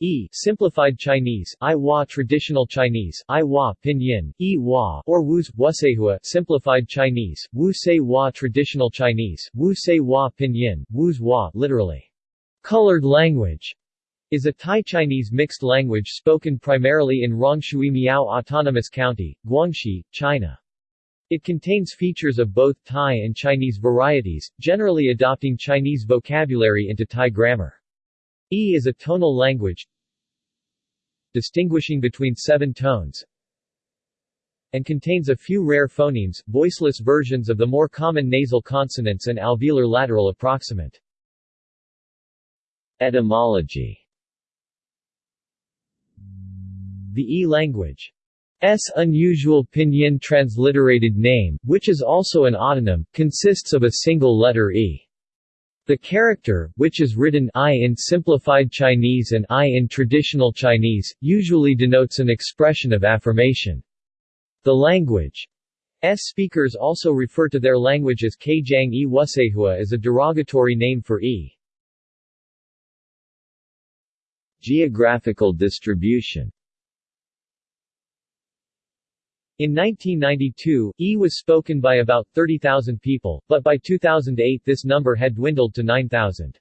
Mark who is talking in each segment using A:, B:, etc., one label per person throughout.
A: E simplified Chinese, I traditional Chinese, I pinyin, E Wa, or Wus, Wusehua simplified Chinese, Wu Se traditional Chinese, Wu Se pinyin, Wus Hua literally, colored language, is a Tai Chinese mixed language spoken primarily in Rongshui Miao Autonomous County, Guangxi, China. It contains features of both Tai and Chinese varieties, generally adopting Chinese vocabulary into Tai grammar. E is a tonal language distinguishing between seven tones and contains a few rare phonemes, voiceless versions of the more common nasal consonants and alveolar lateral approximant. Etymology The E language S unusual pinyin transliterated name, which is also an autonym, consists of a single letter E. The character, which is written I in simplified Chinese and I in traditional Chinese, usually denotes an expression of affirmation. The language S speakers also refer to their language as Kajang e Wusehua as a derogatory name for E. Geographical distribution in 1992, E was spoken by about 30,000 people, but by 2008 this number had dwindled to 9,000.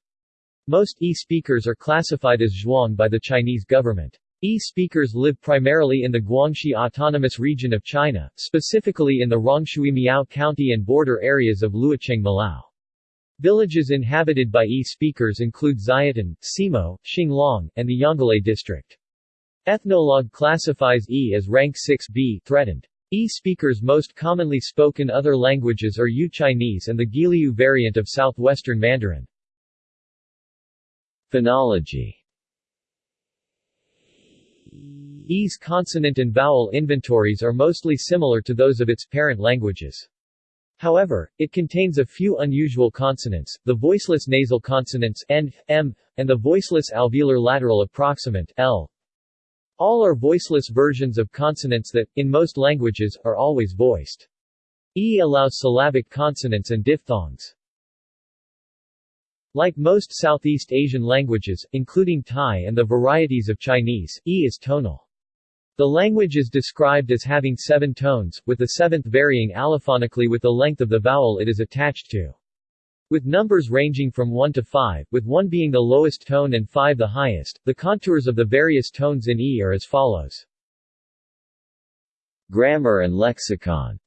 A: Most E speakers are classified as Zhuang by the Chinese government. E speakers live primarily in the Guangxi Autonomous Region of China, specifically in the Rongshui Miao County and border areas of Luocheng Mulao. Villages inhabited by E speakers include Xiatan, Simo, Xinglong, and the Yonggulei district. Ethnologue classifies E as rank 6b threatened. E speakers most commonly spoken other languages are Yue Chinese and the Guiliu variant of southwestern Mandarin. Phonology E's consonant and vowel inventories are mostly similar to those of its parent languages. However, it contains a few unusual consonants, the voiceless nasal consonants n, m, and the voiceless alveolar lateral approximant l, all are voiceless versions of consonants that, in most languages, are always voiced. E allows syllabic consonants and diphthongs. Like most Southeast Asian languages, including Thai and the varieties of Chinese, E is tonal. The language is described as having seven tones, with the seventh varying allophonically with the length of the vowel it is attached to. With numbers ranging from 1 to 5, with 1 being the lowest tone and 5 the highest, the contours of the various tones in E are as follows. Grammar and lexicon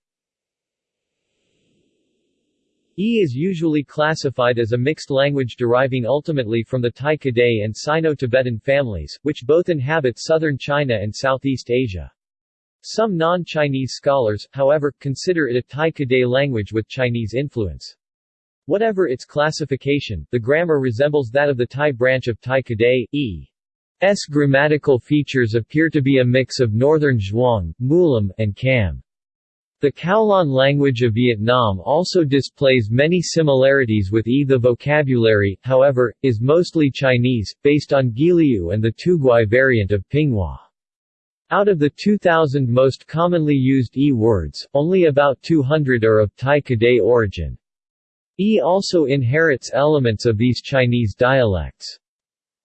A: E is usually classified as a mixed language deriving ultimately from the Tai Kadai and Sino-Tibetan families, which both inhabit southern China and Southeast Asia. Some non-Chinese scholars, however, consider it a Tai Kadai language with Chinese influence. Whatever its classification, the grammar resembles that of the Tai branch of Tai Kadai, e. S grammatical features appear to be a mix of Northern Zhuang, Mulam, and Kam. The Cao Lan language of Vietnam also displays many similarities with E. The vocabulary, however, is mostly Chinese, based on Guiliu and the Tuguai variant of Pinghua. Out of the 2,000 most commonly used E words, only about 200 are of Tai Kadai origin. E also inherits elements of these Chinese dialects.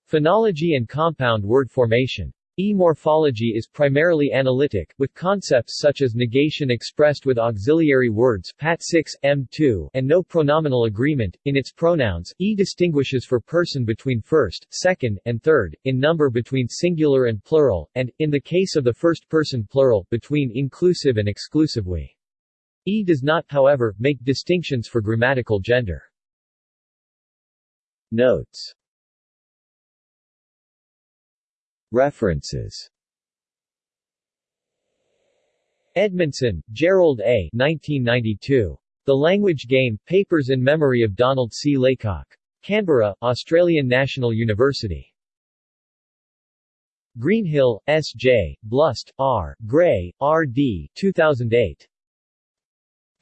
A: Phonology and compound word formation. E morphology is primarily analytic, with concepts such as negation expressed with auxiliary words Pat 6, M2, and no pronominal agreement. In its pronouns, E distinguishes for person between first, second, and third, in number between singular and plural, and, in the case of the first person plural, between inclusive and exclusive we. E does not, however, make distinctions for grammatical gender. Notes References Edmondson, Jerold A. 1992. The Language Game, Papers in Memory of Donald C. Laycock. Canberra, Australian National University. Greenhill, S. J., Blust, R., Gray, R. D. 2008.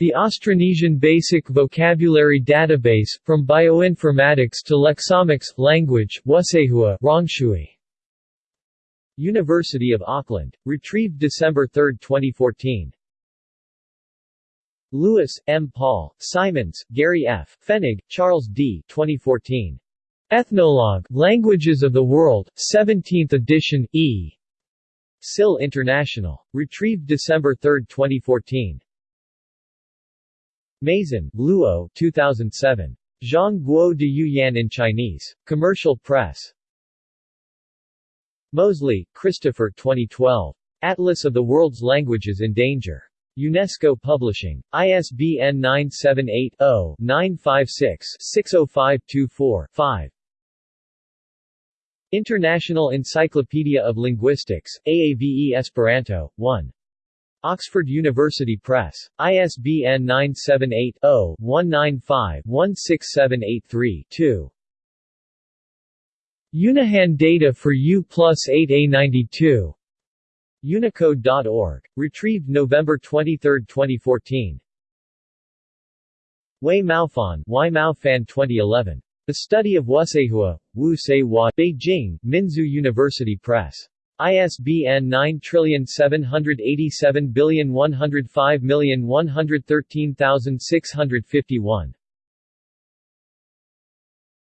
A: The Austronesian Basic Vocabulary Database, From Bioinformatics to Lexomics, Language, Wusehua, Rongshui. University of Auckland. Retrieved December 3, 2014. Lewis, M. Paul, Simons, Gary F., Pfennig, Charles D. 2014. Ethnologue, Languages of the World, 17th edition, E. SIL International. Retrieved December 3, 2014. Mazin, Luo 2007. Zhongguo de Yuyan in Chinese. Commercial Press. Moseley, Christopher 2012. Atlas of the World's Languages in Danger. UNESCO Publishing. ISBN 978-0-956-60524-5. International Encyclopedia of Linguistics, AAVE Esperanto, 1. Oxford University Press. ISBN 978-0-195-16783-2. Unihan data for U plus 8A92. Unicode.org. Retrieved November 23, 2014. Wei Maofan, Y Maofan 2011. The Study of Wusehua, Wu Beijing, Minzu University Press. ISBN 9787105113651.